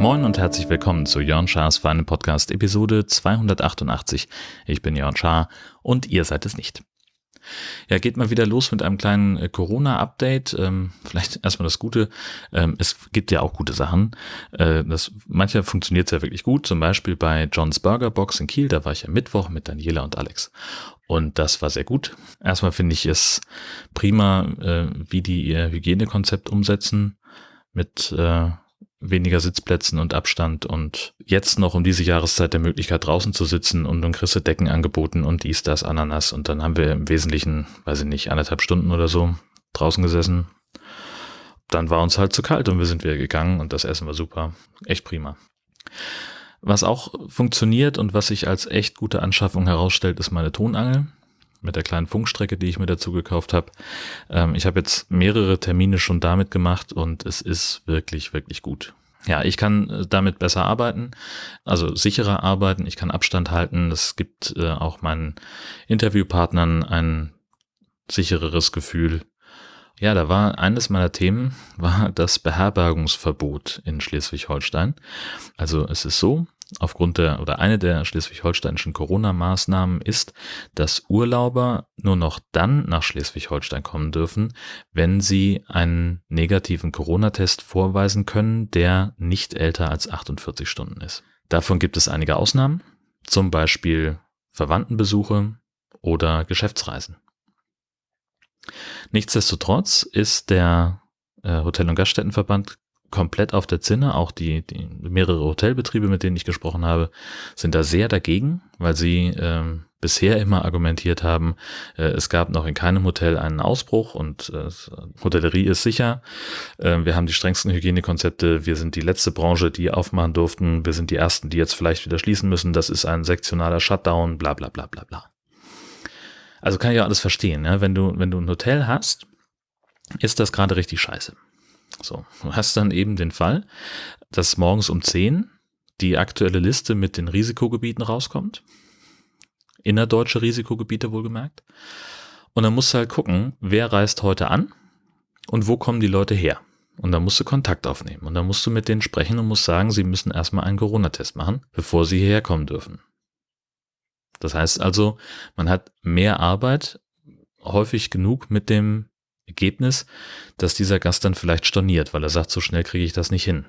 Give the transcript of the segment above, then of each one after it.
Moin und herzlich willkommen zu Jörn Schars Feinen Podcast Episode 288. Ich bin Jörn Schaar und ihr seid es nicht. Ja, geht mal wieder los mit einem kleinen äh, Corona-Update. Ähm, vielleicht erstmal das Gute. Ähm, es gibt ja auch gute Sachen. Äh, das, mancher funktioniert ja wirklich gut. Zum Beispiel bei John's Burger Box in Kiel. Da war ich am Mittwoch mit Daniela und Alex. Und das war sehr gut. Erstmal finde ich es prima, äh, wie die ihr Hygienekonzept umsetzen mit äh, weniger Sitzplätzen und Abstand und jetzt noch um diese Jahreszeit der Möglichkeit draußen zu sitzen und dann kriegst Decken angeboten und dies, das, Ananas und dann haben wir im Wesentlichen, weiß ich nicht, anderthalb Stunden oder so draußen gesessen. Dann war uns halt zu kalt und wir sind wieder gegangen und das Essen war super. Echt prima. Was auch funktioniert und was sich als echt gute Anschaffung herausstellt, ist meine Tonangel mit der kleinen Funkstrecke, die ich mir dazu gekauft habe. Ähm, ich habe jetzt mehrere Termine schon damit gemacht und es ist wirklich, wirklich gut. Ja, ich kann äh, damit besser arbeiten, also sicherer arbeiten, ich kann Abstand halten. Es gibt äh, auch meinen Interviewpartnern ein sichereres Gefühl. Ja, da war eines meiner Themen, war das Beherbergungsverbot in Schleswig-Holstein. Also es ist so, aufgrund der oder eine der schleswig-holsteinischen Corona-Maßnahmen ist, dass Urlauber nur noch dann nach Schleswig-Holstein kommen dürfen, wenn sie einen negativen Corona-Test vorweisen können, der nicht älter als 48 Stunden ist. Davon gibt es einige Ausnahmen, zum Beispiel Verwandtenbesuche oder Geschäftsreisen. Nichtsdestotrotz ist der äh, Hotel- und Gaststättenverband komplett auf der Zinne. Auch die, die mehrere Hotelbetriebe, mit denen ich gesprochen habe, sind da sehr dagegen, weil sie ähm, bisher immer argumentiert haben, äh, es gab noch in keinem Hotel einen Ausbruch und äh, Hotellerie ist sicher. Äh, wir haben die strengsten Hygienekonzepte. Wir sind die letzte Branche, die aufmachen durften. Wir sind die ersten, die jetzt vielleicht wieder schließen müssen. Das ist ein sektionaler Shutdown, bla bla bla bla bla. Also kann ich ja alles verstehen. Ja? Wenn, du, wenn du ein Hotel hast, ist das gerade richtig scheiße. So, du hast dann eben den Fall, dass morgens um 10 die aktuelle Liste mit den Risikogebieten rauskommt. Innerdeutsche Risikogebiete wohlgemerkt. Und dann musst du halt gucken, wer reist heute an und wo kommen die Leute her. Und dann musst du Kontakt aufnehmen. Und dann musst du mit denen sprechen und musst sagen, sie müssen erstmal einen Corona-Test machen, bevor sie hierher kommen dürfen. Das heißt also, man hat mehr Arbeit, häufig genug mit dem Ergebnis, dass dieser Gast dann vielleicht storniert, weil er sagt, so schnell kriege ich das nicht hin.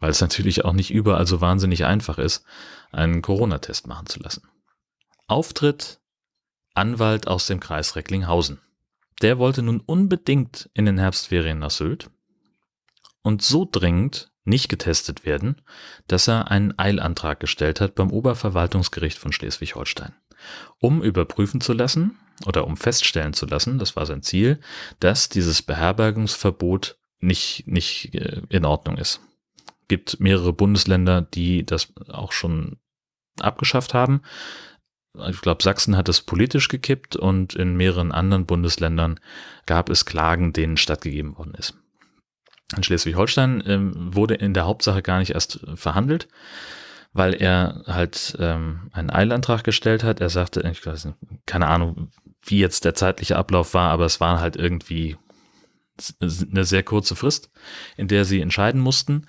Weil es natürlich auch nicht überall so wahnsinnig einfach ist, einen Corona-Test machen zu lassen. Auftritt Anwalt aus dem Kreis Recklinghausen. Der wollte nun unbedingt in den Herbstferien nach Sylt und so dringend nicht getestet werden, dass er einen Eilantrag gestellt hat beim Oberverwaltungsgericht von Schleswig-Holstein, um überprüfen zu lassen, oder um feststellen zu lassen, das war sein Ziel, dass dieses Beherbergungsverbot nicht, nicht äh, in Ordnung ist. Gibt mehrere Bundesländer, die das auch schon abgeschafft haben. Ich glaube, Sachsen hat es politisch gekippt und in mehreren anderen Bundesländern gab es Klagen, denen stattgegeben worden ist. In Schleswig-Holstein ähm, wurde in der Hauptsache gar nicht erst verhandelt, weil er halt ähm, einen Eilantrag gestellt hat. Er sagte, ich weiß nicht, keine Ahnung, wie jetzt der zeitliche Ablauf war, aber es war halt irgendwie eine sehr kurze Frist, in der sie entscheiden mussten.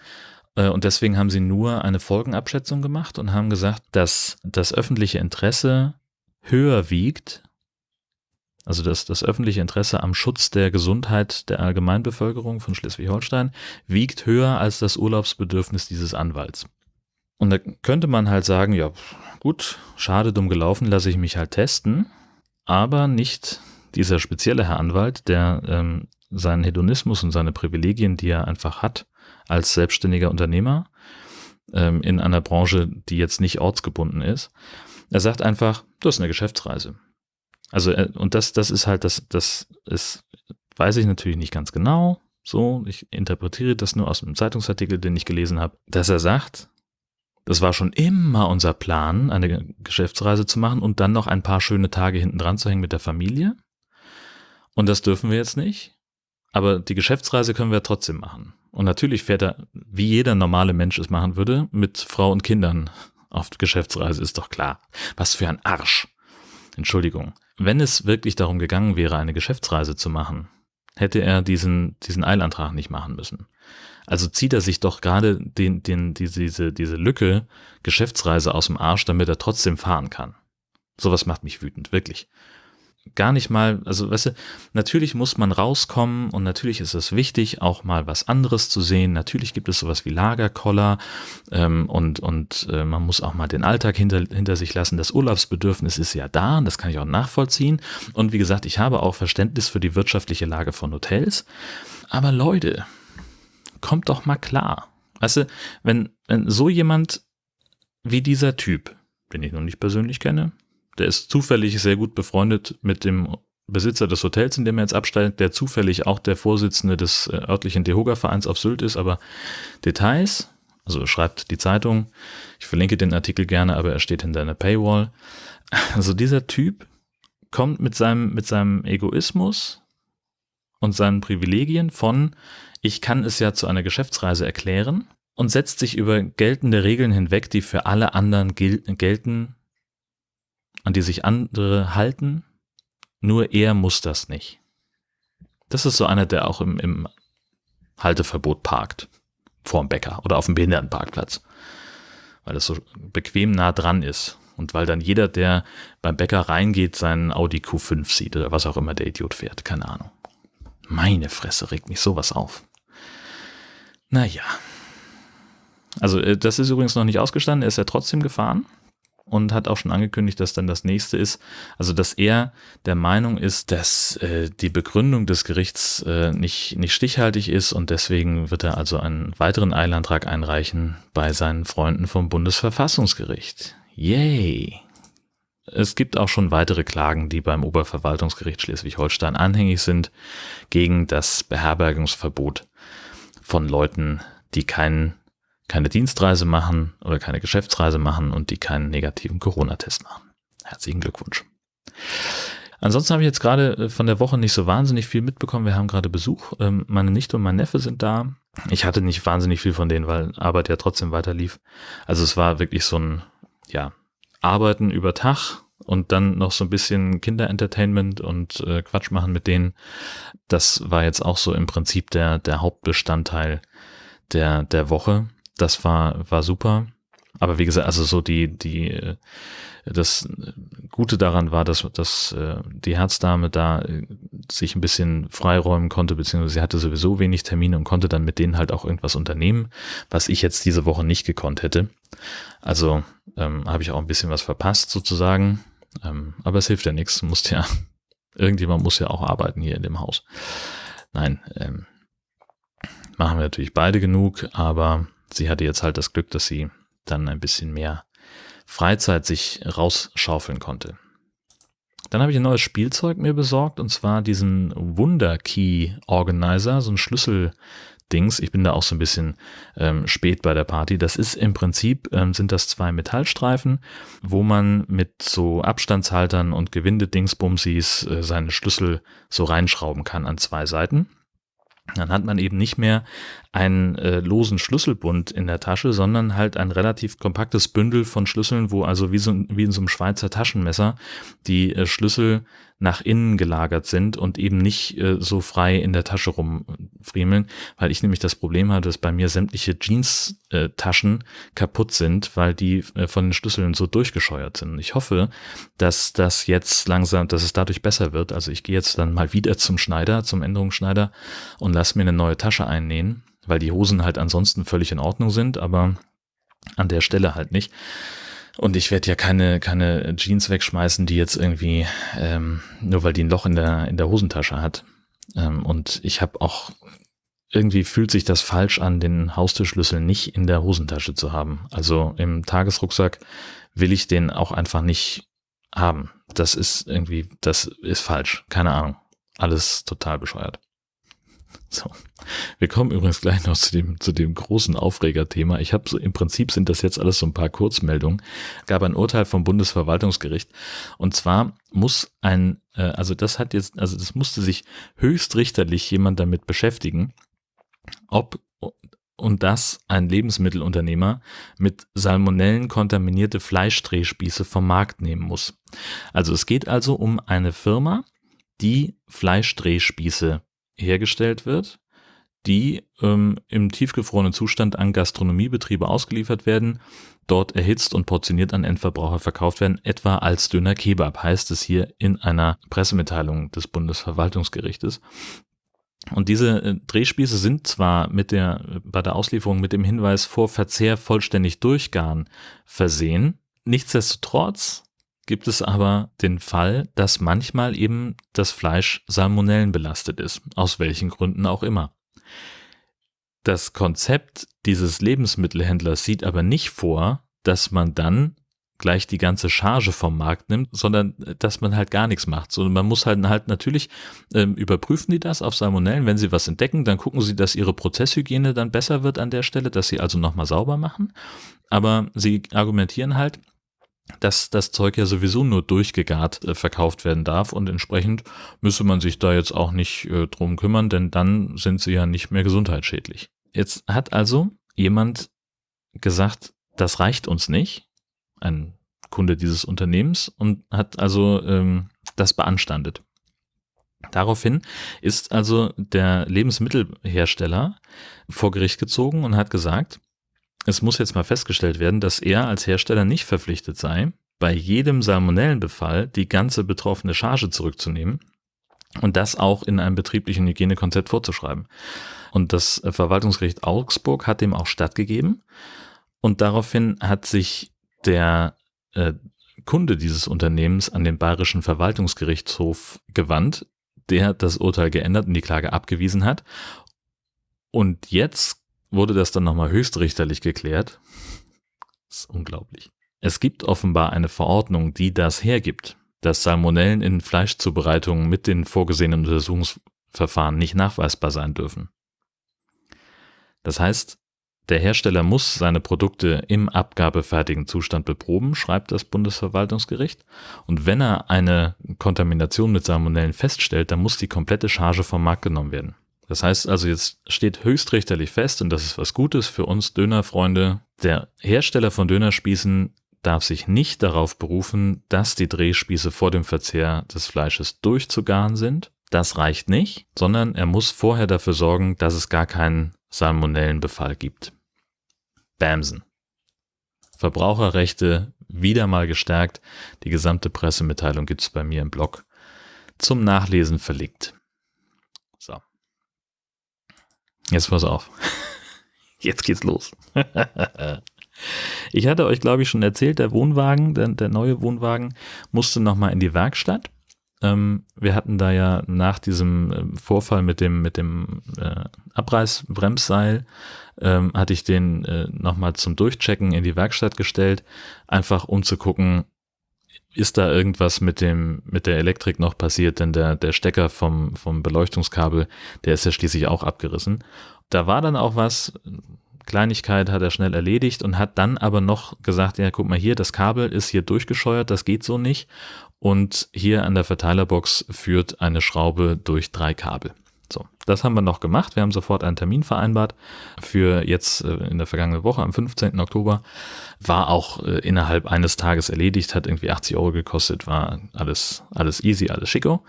Äh, und deswegen haben sie nur eine Folgenabschätzung gemacht und haben gesagt, dass das öffentliche Interesse höher wiegt, also dass das öffentliche Interesse am Schutz der Gesundheit der Allgemeinbevölkerung von Schleswig-Holstein wiegt höher als das Urlaubsbedürfnis dieses Anwalts. Und da könnte man halt sagen, ja, gut, schade, dumm gelaufen, lasse ich mich halt testen aber nicht dieser spezielle Herr Anwalt, der ähm, seinen Hedonismus und seine Privilegien, die er einfach hat als selbstständiger Unternehmer ähm, in einer Branche, die jetzt nicht ortsgebunden ist. Er sagt einfach, du hast eine Geschäftsreise. Also, äh, und das, das ist halt, das, das ist, weiß ich natürlich nicht ganz genau. So, ich interpretiere das nur aus einem Zeitungsartikel, den ich gelesen habe, dass er sagt, das war schon immer unser Plan, eine Geschäftsreise zu machen und dann noch ein paar schöne Tage hinten dran zu hängen mit der Familie. Und das dürfen wir jetzt nicht. Aber die Geschäftsreise können wir trotzdem machen. Und natürlich fährt er, wie jeder normale Mensch es machen würde, mit Frau und Kindern auf Geschäftsreise, ist doch klar. Was für ein Arsch. Entschuldigung. Wenn es wirklich darum gegangen wäre, eine Geschäftsreise zu machen, hätte er diesen, diesen Eilantrag nicht machen müssen. Also zieht er sich doch gerade den, den, diese, diese Lücke Geschäftsreise aus dem Arsch, damit er trotzdem fahren kann. Sowas macht mich wütend, wirklich gar nicht mal, also weißt du, natürlich muss man rauskommen und natürlich ist es wichtig, auch mal was anderes zu sehen. Natürlich gibt es sowas wie Lagerkoller ähm, und, und äh, man muss auch mal den Alltag hinter, hinter sich lassen. Das Urlaubsbedürfnis ist ja da und das kann ich auch nachvollziehen. Und wie gesagt, ich habe auch Verständnis für die wirtschaftliche Lage von Hotels. Aber Leute, kommt doch mal klar. Weißt du, wenn, wenn so jemand wie dieser Typ, den ich noch nicht persönlich kenne, der ist zufällig sehr gut befreundet mit dem Besitzer des Hotels, in dem er jetzt absteigt, der zufällig auch der Vorsitzende des äh, örtlichen Dehoga-Vereins auf Sylt ist, aber Details, also schreibt die Zeitung, ich verlinke den Artikel gerne, aber er steht hinter einer Paywall. Also dieser Typ kommt mit seinem, mit seinem Egoismus und seinen Privilegien von, ich kann es ja zu einer Geschäftsreise erklären und setzt sich über geltende Regeln hinweg, die für alle anderen gel gelten, an die sich andere halten, nur er muss das nicht. Das ist so einer, der auch im, im Halteverbot parkt, vorm Bäcker oder auf dem Behindertenparkplatz, weil es so bequem nah dran ist und weil dann jeder, der beim Bäcker reingeht, seinen Audi Q5 sieht oder was auch immer der Idiot fährt, keine Ahnung. Meine Fresse regt mich sowas auf. Naja. Also äh, das ist übrigens noch nicht ausgestanden, er ist ja trotzdem gefahren und hat auch schon angekündigt, dass dann das nächste ist, also dass er der Meinung ist, dass äh, die Begründung des Gerichts äh, nicht, nicht stichhaltig ist und deswegen wird er also einen weiteren Eilantrag einreichen bei seinen Freunden vom Bundesverfassungsgericht. Yay! Es gibt auch schon weitere Klagen, die beim Oberverwaltungsgericht Schleswig-Holstein anhängig sind, gegen das Beherbergungsverbot von Leuten, die keinen keine Dienstreise machen oder keine Geschäftsreise machen und die keinen negativen Corona-Test machen. Herzlichen Glückwunsch. Ansonsten habe ich jetzt gerade äh, von der Woche nicht so wahnsinnig viel mitbekommen. Wir haben gerade Besuch. Ähm, meine Nichte und mein Neffe sind da. Ich hatte nicht wahnsinnig viel von denen, weil Arbeit ja trotzdem weiter lief. Also es war wirklich so ein, ja, Arbeiten über Tag und dann noch so ein bisschen Kinderentertainment und äh, Quatsch machen mit denen. Das war jetzt auch so im Prinzip der, der Hauptbestandteil der, der Woche das war, war super. Aber wie gesagt, also so die, die, das Gute daran war, dass, dass äh, die Herzdame da äh, sich ein bisschen freiräumen konnte, beziehungsweise sie hatte sowieso wenig Termine und konnte dann mit denen halt auch irgendwas unternehmen, was ich jetzt diese Woche nicht gekonnt hätte. Also ähm, habe ich auch ein bisschen was verpasst sozusagen. Ähm, aber es hilft ja nichts. Muss ja, irgendjemand muss ja auch arbeiten hier in dem Haus. Nein, ähm, machen wir natürlich beide genug, aber sie hatte jetzt halt das Glück, dass sie dann ein bisschen mehr Freizeit sich rausschaufeln konnte. Dann habe ich ein neues Spielzeug mir besorgt und zwar diesen Wunder Key Organizer, so ein Schlüsseldings. Ich bin da auch so ein bisschen ähm, spät bei der Party. Das ist im Prinzip, ähm, sind das zwei Metallstreifen, wo man mit so Abstandshaltern und Gewinde-Dingsbumsis äh, seine Schlüssel so reinschrauben kann an zwei Seiten. Dann hat man eben nicht mehr einen äh, losen Schlüsselbund in der Tasche, sondern halt ein relativ kompaktes Bündel von Schlüsseln, wo also wie, so, wie in so einem Schweizer Taschenmesser die äh, Schlüssel nach innen gelagert sind und eben nicht äh, so frei in der Tasche rumfriemeln, weil ich nämlich das Problem hatte, dass bei mir sämtliche Jeans-Taschen kaputt sind, weil die äh, von den Schlüsseln so durchgescheuert sind. Ich hoffe, dass das jetzt langsam, dass es dadurch besser wird. Also ich gehe jetzt dann mal wieder zum Schneider, zum Änderungsschneider und lass mir eine neue Tasche einnähen, weil die Hosen halt ansonsten völlig in Ordnung sind, aber an der Stelle halt nicht. Und ich werde ja keine, keine Jeans wegschmeißen, die jetzt irgendwie, ähm, nur weil die ein Loch in der, in der Hosentasche hat. Ähm, und ich habe auch, irgendwie fühlt sich das falsch an, den Haustürschlüssel nicht in der Hosentasche zu haben. Also im Tagesrucksack will ich den auch einfach nicht haben. Das ist irgendwie, das ist falsch. Keine Ahnung. Alles total bescheuert. So. Wir kommen übrigens gleich noch zu dem, zu dem großen Aufregerthema. Ich habe so, im Prinzip sind das jetzt alles so ein paar Kurzmeldungen. Gab ein Urteil vom Bundesverwaltungsgericht. Und zwar muss ein, äh, also das hat jetzt, also das musste sich höchstrichterlich jemand damit beschäftigen, ob und das ein Lebensmittelunternehmer mit Salmonellen kontaminierte Fleischdrehspieße vom Markt nehmen muss. Also es geht also um eine Firma, die Fleischdrehspieße hergestellt wird, die ähm, im tiefgefrorenen Zustand an Gastronomiebetriebe ausgeliefert werden, dort erhitzt und portioniert an Endverbraucher verkauft werden, etwa als Döner Kebab, heißt es hier in einer Pressemitteilung des Bundesverwaltungsgerichtes. Und diese äh, Drehspieße sind zwar mit der, bei der Auslieferung mit dem Hinweis vor Verzehr vollständig durchgaren versehen, nichtsdestotrotz gibt es aber den Fall, dass manchmal eben das Fleisch Salmonellen belastet ist, aus welchen Gründen auch immer. Das Konzept dieses Lebensmittelhändlers sieht aber nicht vor, dass man dann gleich die ganze Charge vom Markt nimmt, sondern äh, dass man halt gar nichts macht. So, man muss halt, halt natürlich ähm, überprüfen die das auf Salmonellen. Wenn sie was entdecken, dann gucken sie, dass ihre Prozesshygiene dann besser wird an der Stelle, dass sie also nochmal sauber machen. Aber sie argumentieren halt, dass das Zeug ja sowieso nur durchgegart äh, verkauft werden darf und entsprechend müsse man sich da jetzt auch nicht äh, drum kümmern, denn dann sind sie ja nicht mehr gesundheitsschädlich. Jetzt hat also jemand gesagt, das reicht uns nicht, ein Kunde dieses Unternehmens und hat also ähm, das beanstandet. Daraufhin ist also der Lebensmittelhersteller vor Gericht gezogen und hat gesagt, es muss jetzt mal festgestellt werden, dass er als Hersteller nicht verpflichtet sei, bei jedem Salmonellenbefall die ganze betroffene Charge zurückzunehmen und das auch in einem betrieblichen Hygienekonzept vorzuschreiben. Und das Verwaltungsgericht Augsburg hat dem auch stattgegeben und daraufhin hat sich der äh, Kunde dieses Unternehmens an den Bayerischen Verwaltungsgerichtshof gewandt, der das Urteil geändert und die Klage abgewiesen hat. Und jetzt wurde das dann nochmal höchstrichterlich geklärt. Das ist unglaublich. Es gibt offenbar eine Verordnung, die das hergibt, dass Salmonellen in Fleischzubereitungen mit den vorgesehenen Untersuchungsverfahren nicht nachweisbar sein dürfen. Das heißt, der Hersteller muss seine Produkte im abgabefertigen Zustand beproben, schreibt das Bundesverwaltungsgericht. Und wenn er eine Kontamination mit Salmonellen feststellt, dann muss die komplette Charge vom Markt genommen werden. Das heißt also, jetzt steht höchstrichterlich fest, und das ist was Gutes für uns Dönerfreunde, der Hersteller von Dönerspießen darf sich nicht darauf berufen, dass die Drehspieße vor dem Verzehr des Fleisches durchzugaren sind. Das reicht nicht, sondern er muss vorher dafür sorgen, dass es gar keinen Salmonellenbefall gibt. Bamsen. Verbraucherrechte wieder mal gestärkt. Die gesamte Pressemitteilung gibt es bei mir im Blog zum Nachlesen verlinkt. So. Jetzt pass auf. Jetzt geht's los. ich hatte euch, glaube ich, schon erzählt, der Wohnwagen, der, der neue Wohnwagen musste nochmal in die Werkstatt. Ähm, wir hatten da ja nach diesem ähm, Vorfall mit dem, mit dem äh, Abreißbremsseil, ähm, hatte ich den äh, nochmal zum Durchchecken in die Werkstatt gestellt, einfach um zu gucken, ist da irgendwas mit dem, mit der Elektrik noch passiert, denn der, der Stecker vom, vom Beleuchtungskabel, der ist ja schließlich auch abgerissen. Da war dann auch was, Kleinigkeit hat er schnell erledigt und hat dann aber noch gesagt, ja, guck mal hier, das Kabel ist hier durchgescheuert, das geht so nicht. Und hier an der Verteilerbox führt eine Schraube durch drei Kabel. So, das haben wir noch gemacht. Wir haben sofort einen Termin vereinbart für jetzt äh, in der vergangenen Woche am 15. Oktober. War auch äh, innerhalb eines Tages erledigt, hat irgendwie 80 Euro gekostet, war alles, alles easy, alles schicko.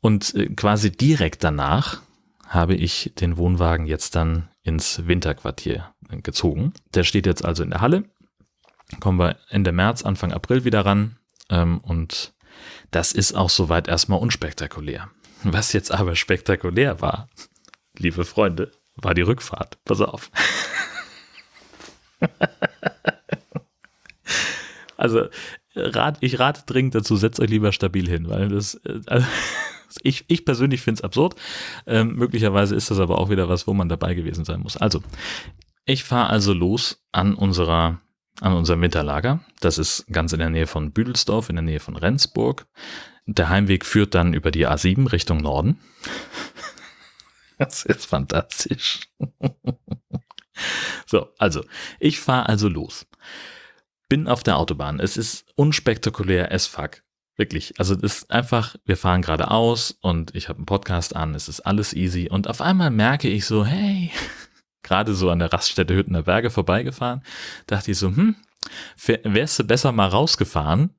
Und äh, quasi direkt danach habe ich den Wohnwagen jetzt dann ins Winterquartier gezogen. Der steht jetzt also in der Halle. Kommen wir Ende März, Anfang April wieder ran. Ähm, und das ist auch soweit erstmal unspektakulär. Was jetzt aber spektakulär war, liebe Freunde, war die Rückfahrt. Pass auf. also, rat, ich rate dringend dazu, setzt euch lieber stabil hin, weil das, äh, also, ich, ich persönlich finde es absurd. Ähm, möglicherweise ist das aber auch wieder was, wo man dabei gewesen sein muss. Also, ich fahre also los an unserer an unserem Winterlager. Das ist ganz in der Nähe von Büdelsdorf, in der Nähe von Rendsburg. Der Heimweg führt dann über die A7 Richtung Norden. Das ist fantastisch. So, also, ich fahre also los. Bin auf der Autobahn. Es ist unspektakulär as fuck. Wirklich. Also, es ist einfach, wir fahren geradeaus und ich habe einen Podcast an. Es ist alles easy. Und auf einmal merke ich so, hey, gerade so an der Raststätte Hüttener Berge vorbeigefahren, dachte ich so, hm, wärst du besser mal rausgefahren,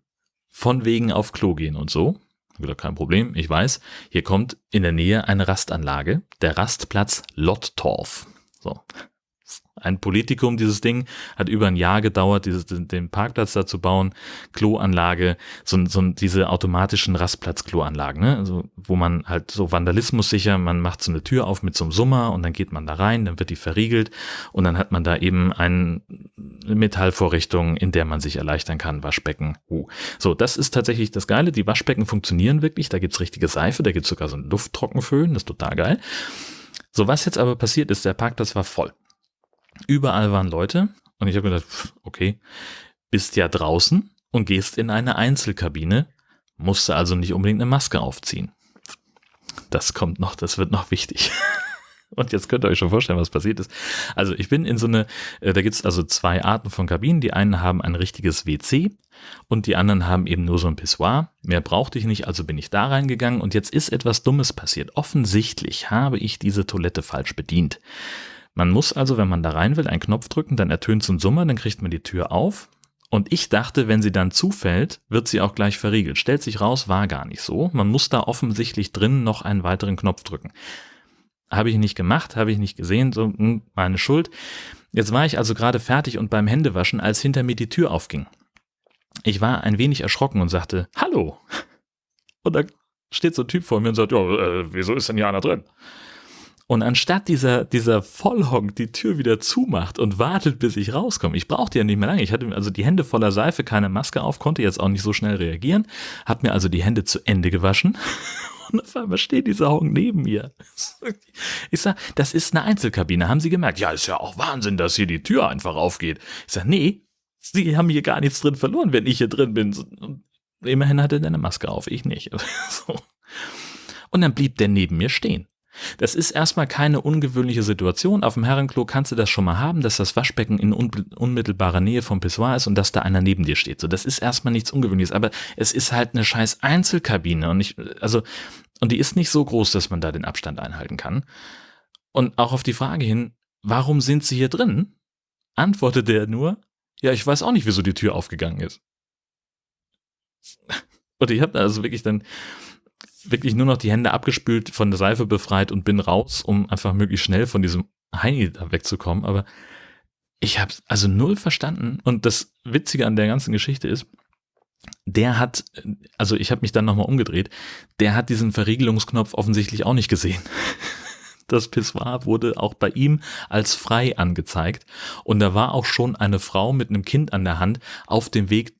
von wegen auf Klo gehen und so. Wieder kein Problem, ich weiß. Hier kommt in der Nähe eine Rastanlage, der Rastplatz Lottorf. So, ein Politikum, dieses Ding, hat über ein Jahr gedauert, dieses, den Parkplatz da zu bauen, Kloanlage, so, so diese automatischen Rastplatz-Kloanlagen, ne? also, wo man halt so Vandalismus sicher, man macht so eine Tür auf mit so einem Summer und dann geht man da rein, dann wird die verriegelt und dann hat man da eben eine Metallvorrichtung, in der man sich erleichtern kann, Waschbecken. Uh. So, das ist tatsächlich das Geile, die Waschbecken funktionieren wirklich, da gibt's richtige Seife, da gibt's sogar so ein Lufttrockenföhn, das ist total geil. So, was jetzt aber passiert ist, der Parkplatz war voll. Überall waren Leute und ich habe gedacht, okay, bist ja draußen und gehst in eine Einzelkabine, musste also nicht unbedingt eine Maske aufziehen. Das kommt noch, das wird noch wichtig. Und jetzt könnt ihr euch schon vorstellen, was passiert ist. Also ich bin in so eine, äh, da gibt es also zwei Arten von Kabinen. Die einen haben ein richtiges WC und die anderen haben eben nur so ein Pissoir. Mehr brauchte ich nicht, also bin ich da reingegangen und jetzt ist etwas Dummes passiert. Offensichtlich habe ich diese Toilette falsch bedient. Man muss also, wenn man da rein will, einen Knopf drücken, dann ertönt so ein Summer, dann kriegt man die Tür auf. Und ich dachte, wenn sie dann zufällt, wird sie auch gleich verriegelt. Stellt sich raus, war gar nicht so. Man muss da offensichtlich drin noch einen weiteren Knopf drücken. Habe ich nicht gemacht, habe ich nicht gesehen, so hm, meine Schuld. Jetzt war ich also gerade fertig und beim Händewaschen, als hinter mir die Tür aufging. Ich war ein wenig erschrocken und sagte, Hallo. Und da steht so ein Typ vor mir und sagt, ja, äh, wieso ist denn hier einer drin? Und anstatt dieser, dieser Vollhonk die Tür wieder zumacht und wartet, bis ich rauskomme, ich brauchte ja nicht mehr lange. Ich hatte also die Hände voller Seife, keine Maske auf, konnte jetzt auch nicht so schnell reagieren, hab mir also die Hände zu Ende gewaschen. Und auf einmal steht dieser Honk neben mir. Ich sag, das ist eine Einzelkabine, haben Sie gemerkt? Ja, ist ja auch Wahnsinn, dass hier die Tür einfach aufgeht. Ich sag, nee, Sie haben hier gar nichts drin verloren, wenn ich hier drin bin. Immerhin hatte er eine Maske auf, ich nicht. Und dann blieb der neben mir stehen. Das ist erstmal keine ungewöhnliche Situation. Auf dem Herrenklo kannst du das schon mal haben, dass das Waschbecken in unmittelbarer Nähe vom Pissoir ist und dass da einer neben dir steht. So, das ist erstmal nichts Ungewöhnliches, aber es ist halt eine scheiß Einzelkabine und ich, also, und die ist nicht so groß, dass man da den Abstand einhalten kann. Und auch auf die Frage hin, warum sind sie hier drin? Antwortet der nur, ja, ich weiß auch nicht, wieso die Tür aufgegangen ist. Und ich habe also wirklich dann, wirklich nur noch die Hände abgespült, von der Seife befreit und bin raus, um einfach möglichst schnell von diesem Heini da wegzukommen. Aber ich habe also null verstanden. Und das Witzige an der ganzen Geschichte ist, der hat, also ich habe mich dann nochmal umgedreht, der hat diesen Verriegelungsknopf offensichtlich auch nicht gesehen. Das Pissoir wurde auch bei ihm als frei angezeigt. Und da war auch schon eine Frau mit einem Kind an der Hand auf dem Weg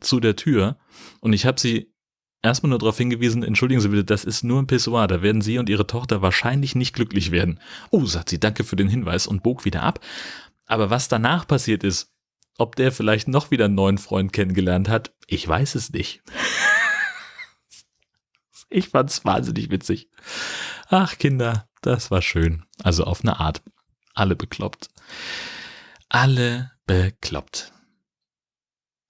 zu der Tür. Und ich habe sie erstmal nur darauf hingewiesen, entschuldigen Sie bitte, das ist nur ein Pissoir, da werden Sie und Ihre Tochter wahrscheinlich nicht glücklich werden. Oh, sagt sie, danke für den Hinweis und bog wieder ab. Aber was danach passiert ist, ob der vielleicht noch wieder einen neuen Freund kennengelernt hat, ich weiß es nicht. ich fand's wahnsinnig witzig. Ach, Kinder, das war schön. Also auf eine Art. Alle bekloppt. Alle bekloppt.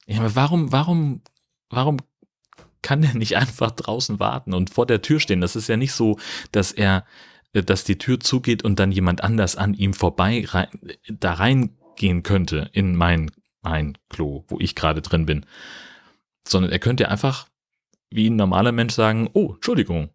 Ja, aber warum, warum, warum kann der nicht einfach draußen warten und vor der Tür stehen? Das ist ja nicht so, dass er, äh, dass die Tür zugeht und dann jemand anders an ihm vorbei rein, da reingehen könnte in mein, mein Klo, wo ich gerade drin bin. Sondern er könnte einfach wie ein normaler Mensch sagen, oh, Entschuldigung,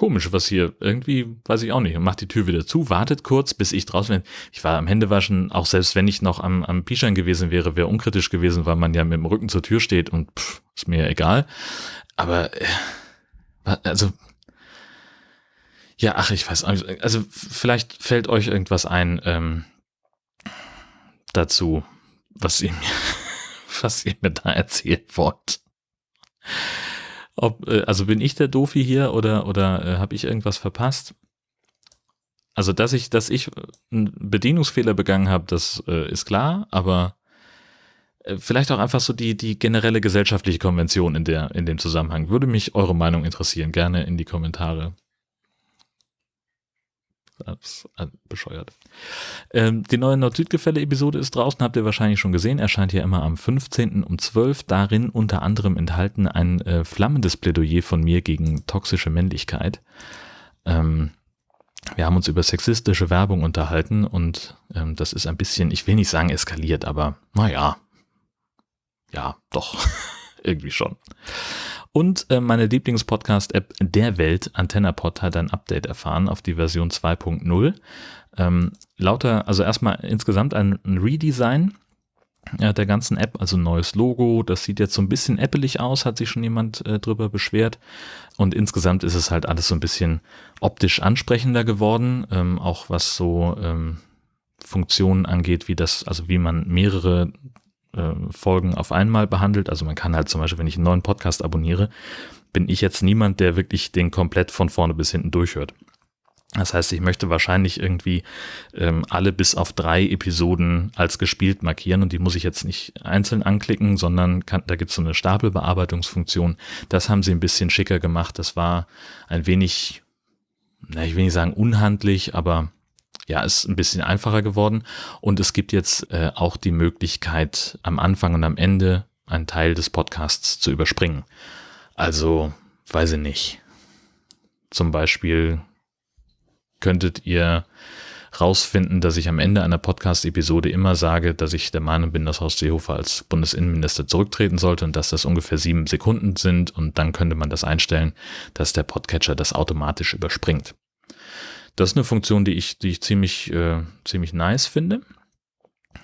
komisch, was hier, irgendwie, weiß ich auch nicht, und macht die Tür wieder zu, wartet kurz, bis ich draußen bin. Ich war am Händewaschen, auch selbst wenn ich noch am, am Pischern gewesen wäre, wäre unkritisch gewesen, weil man ja mit dem Rücken zur Tür steht und pff, ist mir egal. Aber, äh, also, ja, ach, ich weiß, also vielleicht fällt euch irgendwas ein ähm, dazu, was ihr mir, was ihr mir da erzählen wollt. Ob, äh, also bin ich der Dofi hier oder, oder äh, habe ich irgendwas verpasst? Also, dass ich, dass ich einen Bedienungsfehler begangen habe, das äh, ist klar, aber äh, vielleicht auch einfach so die, die generelle gesellschaftliche Konvention in, der, in dem Zusammenhang. Würde mich eure Meinung interessieren. Gerne in die Kommentare. Das ist bescheuert. Ähm, die neue Nord-Süd-Gefälle-Episode ist draußen, habt ihr wahrscheinlich schon gesehen. Erscheint ja immer am 15. um 12. Darin unter anderem enthalten ein äh, flammendes Plädoyer von mir gegen toxische Männlichkeit. Ähm, wir haben uns über sexistische Werbung unterhalten und ähm, das ist ein bisschen, ich will nicht sagen eskaliert, aber naja, ja, doch, irgendwie schon. Und äh, meine Lieblingspodcast-App der Welt, AntennaPod, hat ein Update erfahren auf die Version 2.0. Ähm, lauter, also erstmal insgesamt ein, Redesign äh, der ganzen App, also neues Logo. Das sieht jetzt so ein bisschen appelig aus, hat sich schon jemand äh, drüber beschwert. Und insgesamt ist es halt alles so ein bisschen optisch ansprechender geworden, ähm, auch was so ähm, Funktionen angeht, wie das, also wie man mehrere äh, Folgen auf einmal behandelt. Also man kann halt zum Beispiel, wenn ich einen neuen Podcast abonniere, bin ich jetzt niemand, der wirklich den komplett von vorne bis hinten durchhört. Das heißt, ich möchte wahrscheinlich irgendwie ähm, alle bis auf drei Episoden als gespielt markieren und die muss ich jetzt nicht einzeln anklicken, sondern kann, da gibt es so eine Stapelbearbeitungsfunktion. Das haben sie ein bisschen schicker gemacht. Das war ein wenig, na, ich will nicht sagen unhandlich, aber ja, ist ein bisschen einfacher geworden. Und es gibt jetzt äh, auch die Möglichkeit, am Anfang und am Ende einen Teil des Podcasts zu überspringen. Also, weiß ich nicht. Zum Beispiel könntet ihr rausfinden, dass ich am Ende einer Podcast-Episode immer sage, dass ich der Meinung bin, dass Horst Seehofer als Bundesinnenminister zurücktreten sollte und dass das ungefähr sieben Sekunden sind und dann könnte man das einstellen, dass der Podcatcher das automatisch überspringt. Das ist eine Funktion, die ich, die ich ziemlich, äh, ziemlich nice finde.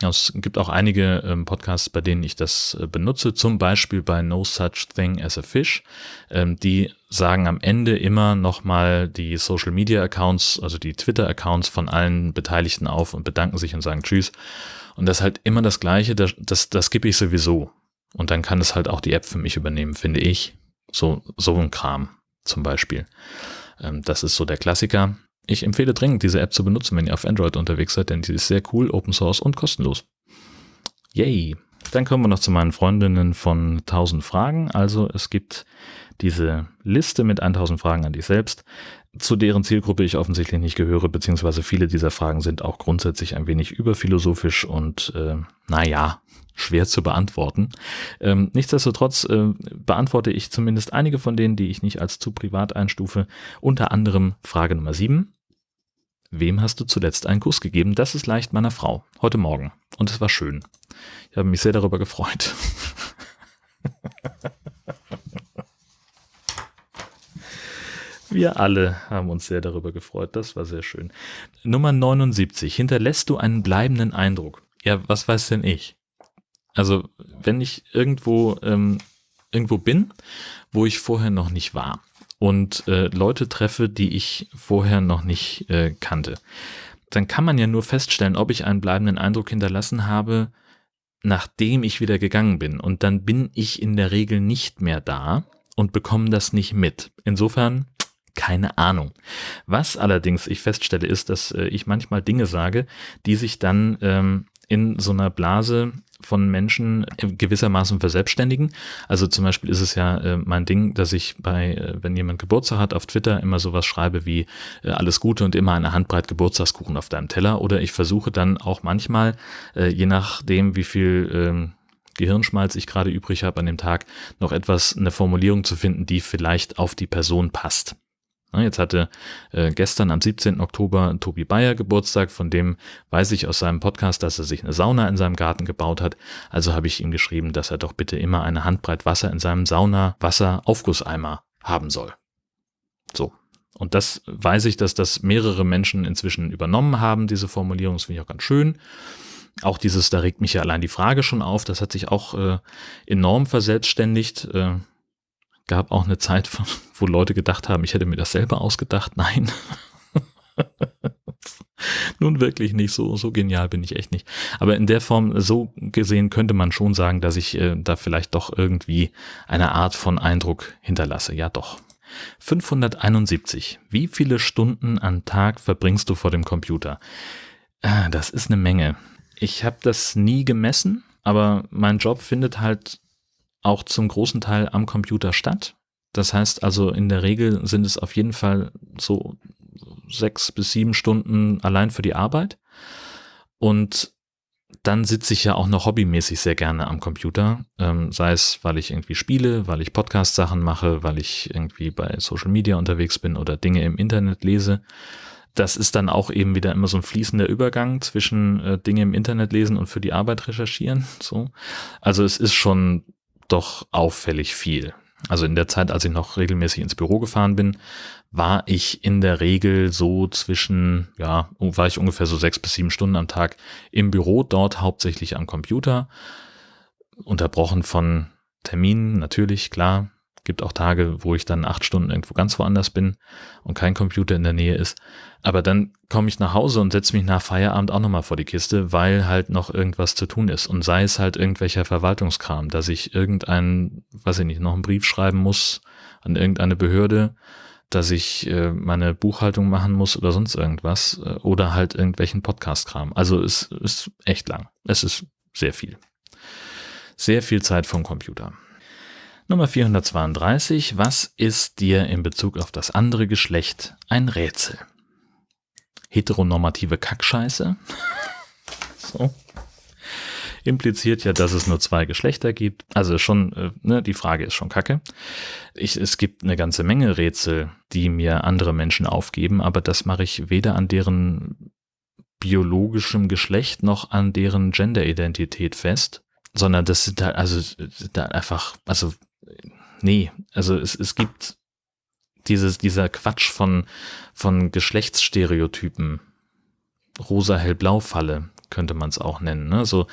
Es gibt auch einige ähm, Podcasts, bei denen ich das äh, benutze, zum Beispiel bei No Such Thing as a Fish. Ähm, die sagen am Ende immer nochmal die Social Media Accounts, also die Twitter Accounts von allen Beteiligten auf und bedanken sich und sagen Tschüss. Und das ist halt immer das Gleiche, das, das, das gebe ich sowieso. Und dann kann es halt auch die App für mich übernehmen, finde ich. So, so ein Kram zum Beispiel. Ähm, das ist so der Klassiker. Ich empfehle dringend, diese App zu benutzen, wenn ihr auf Android unterwegs seid, denn sie ist sehr cool, Open Source und kostenlos. Yay! Dann kommen wir noch zu meinen Freundinnen von 1000 Fragen. Also es gibt diese Liste mit 1000 Fragen an dich selbst, zu deren Zielgruppe ich offensichtlich nicht gehöre, beziehungsweise viele dieser Fragen sind auch grundsätzlich ein wenig überphilosophisch und äh, naja, schwer zu beantworten. Ähm, nichtsdestotrotz äh, beantworte ich zumindest einige von denen, die ich nicht als zu privat einstufe. Unter anderem Frage Nummer 7. Wem hast du zuletzt einen Kuss gegeben? Das ist leicht meiner Frau. Heute Morgen. Und es war schön. Ich habe mich sehr darüber gefreut. Wir alle haben uns sehr darüber gefreut. Das war sehr schön. Nummer 79. Hinterlässt du einen bleibenden Eindruck? Ja, was weiß denn ich? Also, wenn ich irgendwo, ähm, irgendwo bin, wo ich vorher noch nicht war und äh, Leute treffe, die ich vorher noch nicht äh, kannte, dann kann man ja nur feststellen, ob ich einen bleibenden Eindruck hinterlassen habe, nachdem ich wieder gegangen bin. Und dann bin ich in der Regel nicht mehr da und bekomme das nicht mit. Insofern keine Ahnung. Was allerdings ich feststelle, ist, dass äh, ich manchmal Dinge sage, die sich dann ähm, in so einer Blase von Menschen gewissermaßen verselbstständigen. Also zum Beispiel ist es ja äh, mein Ding, dass ich bei, äh, wenn jemand Geburtstag hat, auf Twitter immer sowas schreibe wie äh, alles Gute und immer eine Handbreit Geburtstagskuchen auf deinem Teller. Oder ich versuche dann auch manchmal, äh, je nachdem, wie viel ähm, Gehirnschmalz ich gerade übrig habe an dem Tag, noch etwas, eine Formulierung zu finden, die vielleicht auf die Person passt. Jetzt hatte äh, gestern am 17. Oktober Tobi Bayer Geburtstag, von dem weiß ich aus seinem Podcast, dass er sich eine Sauna in seinem Garten gebaut hat. Also habe ich ihm geschrieben, dass er doch bitte immer eine Handbreit Wasser in seinem Sauna-Wasser-Aufgusseimer haben soll. So. Und das weiß ich, dass das mehrere Menschen inzwischen übernommen haben, diese Formulierung. Das finde ich auch ganz schön. Auch dieses, da regt mich ja allein die Frage schon auf, das hat sich auch äh, enorm verselbstständigt. Äh, gab auch eine Zeit, wo Leute gedacht haben, ich hätte mir das selber ausgedacht. Nein. Nun wirklich nicht, so, so genial bin ich echt nicht. Aber in der Form, so gesehen, könnte man schon sagen, dass ich äh, da vielleicht doch irgendwie eine Art von Eindruck hinterlasse. Ja, doch. 571. Wie viele Stunden am Tag verbringst du vor dem Computer? Ah, das ist eine Menge. Ich habe das nie gemessen, aber mein Job findet halt auch zum großen Teil am Computer statt. Das heißt also, in der Regel sind es auf jeden Fall so sechs bis sieben Stunden allein für die Arbeit. Und dann sitze ich ja auch noch hobbymäßig sehr gerne am Computer, ähm, sei es, weil ich irgendwie spiele, weil ich Podcast-Sachen mache, weil ich irgendwie bei Social Media unterwegs bin oder Dinge im Internet lese. das ist dann auch eben wieder immer so ein fließender Übergang zwischen äh, Dinge im Internet lesen und für die Arbeit recherchieren. So. Also es ist schon doch auffällig viel. Also in der Zeit, als ich noch regelmäßig ins Büro gefahren bin, war ich in der Regel so zwischen, ja, war ich ungefähr so sechs bis sieben Stunden am Tag im Büro, dort hauptsächlich am Computer, unterbrochen von Terminen, natürlich, klar, Gibt auch Tage, wo ich dann acht Stunden irgendwo ganz woanders bin und kein Computer in der Nähe ist. Aber dann komme ich nach Hause und setze mich nach Feierabend auch nochmal vor die Kiste, weil halt noch irgendwas zu tun ist. Und sei es halt irgendwelcher Verwaltungskram, dass ich irgendeinen, weiß ich nicht, noch einen Brief schreiben muss an irgendeine Behörde, dass ich äh, meine Buchhaltung machen muss oder sonst irgendwas äh, oder halt irgendwelchen Podcast-Kram. Also es ist echt lang. Es ist sehr viel. Sehr viel Zeit vom Computer. Nummer 432. Was ist dir in Bezug auf das andere Geschlecht ein Rätsel? Heteronormative Kackscheiße. so. Impliziert ja, dass es nur zwei Geschlechter gibt. Also schon, äh, ne, die Frage ist schon kacke. Ich, es gibt eine ganze Menge Rätsel, die mir andere Menschen aufgeben, aber das mache ich weder an deren biologischem Geschlecht noch an deren Genderidentität fest, sondern das sind halt, also da einfach, also nee, also es, es gibt dieses, dieser Quatsch von, von Geschlechtsstereotypen, rosa hellblau Falle könnte man es auch nennen, ne? So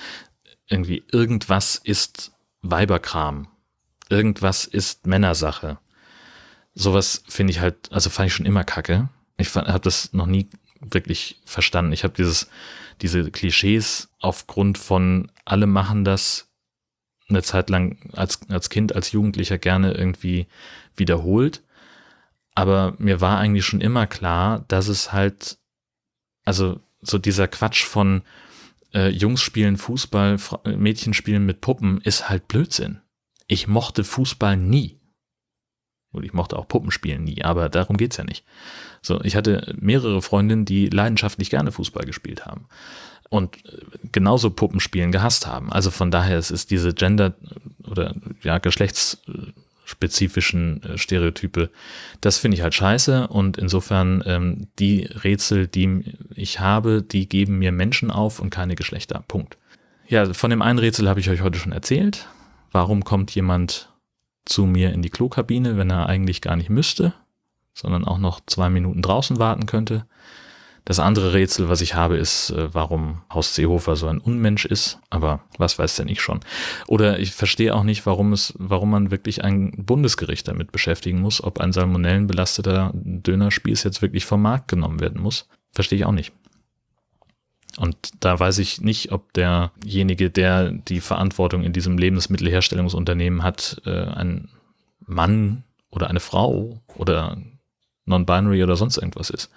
irgendwie irgendwas ist Weiberkram, irgendwas ist Männersache. Sowas finde ich halt, also fand ich schon immer kacke. Ich habe das noch nie wirklich verstanden. Ich habe dieses, diese Klischees aufgrund von alle machen das eine Zeit lang als, als Kind, als Jugendlicher gerne irgendwie wiederholt. Aber mir war eigentlich schon immer klar, dass es halt, also so dieser Quatsch von äh, Jungs spielen Fußball, Mädchen spielen mit Puppen ist halt Blödsinn. Ich mochte Fußball nie. Und ich mochte auch Puppenspielen nie, aber darum geht's ja nicht. So, ich hatte mehrere Freundinnen, die leidenschaftlich gerne Fußball gespielt haben und genauso Puppenspielen gehasst haben. Also von daher es ist diese Gender- oder ja, geschlechtsspezifischen äh, Stereotype, das finde ich halt scheiße und insofern ähm, die Rätsel, die ich habe, die geben mir Menschen auf und keine Geschlechter. Punkt. Ja, von dem einen Rätsel habe ich euch heute schon erzählt. Warum kommt jemand zu mir in die Klokabine, wenn er eigentlich gar nicht müsste, sondern auch noch zwei Minuten draußen warten könnte? Das andere Rätsel, was ich habe, ist, äh, warum Haus Seehofer so ein Unmensch ist. Aber was weiß denn ich schon? Oder ich verstehe auch nicht, warum es, warum man wirklich ein Bundesgericht damit beschäftigen muss, ob ein salmonellenbelasteter Dönerspieß jetzt wirklich vom Markt genommen werden muss. Verstehe ich auch nicht. Und da weiß ich nicht, ob derjenige, der die Verantwortung in diesem Lebensmittelherstellungsunternehmen hat, äh, ein Mann oder eine Frau oder non-binary oder sonst irgendwas ist.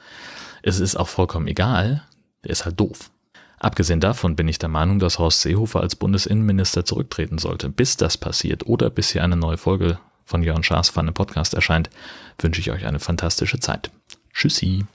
Es ist auch vollkommen egal, der ist halt doof. Abgesehen davon bin ich der Meinung, dass Horst Seehofer als Bundesinnenminister zurücktreten sollte. Bis das passiert oder bis hier eine neue Folge von Jörn Schaas einem Podcast erscheint, wünsche ich euch eine fantastische Zeit. Tschüssi.